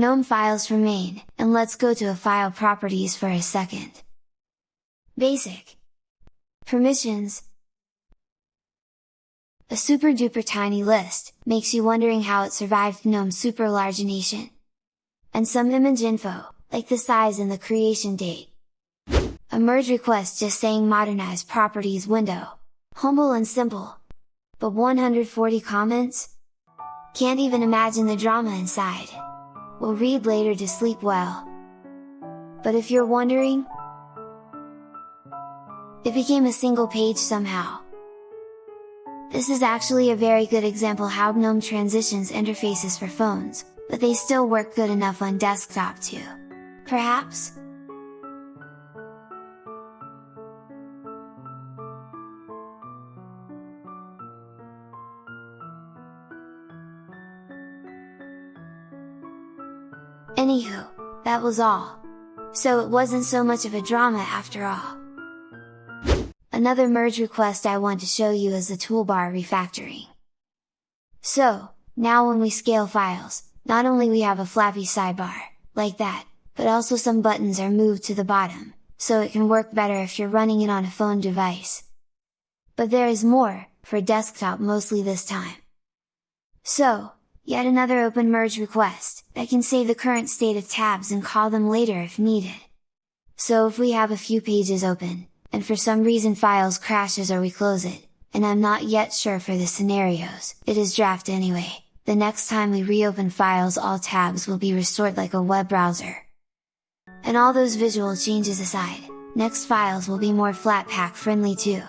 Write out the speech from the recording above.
GNOME files remain, and let's go to a file properties for a second. Basic Permissions A super duper tiny list, makes you wondering how it survived GNOME super largination. And some image info, like the size and the creation date. A merge request just saying modernize properties window. Humble and simple. But 140 comments? Can't even imagine the drama inside. We'll read later to sleep well. But if you're wondering, it became a single page somehow. This is actually a very good example how GNOME transitions interfaces for phones, but they still work good enough on desktop too. Perhaps? Anywho, that was all. So it wasn't so much of a drama after all. Another merge request I want to show you is the toolbar refactoring. So, now when we scale files, not only we have a flappy sidebar, like that, but also some buttons are moved to the bottom, so it can work better if you're running it on a phone device. But there is more, for desktop mostly this time. So, Yet another open merge request, that can save the current state of tabs and call them later if needed. So if we have a few pages open, and for some reason files crashes or we close it, and I'm not yet sure for the scenarios, it is draft anyway, the next time we reopen files all tabs will be restored like a web browser. And all those visual changes aside, next files will be more Flatpak friendly too.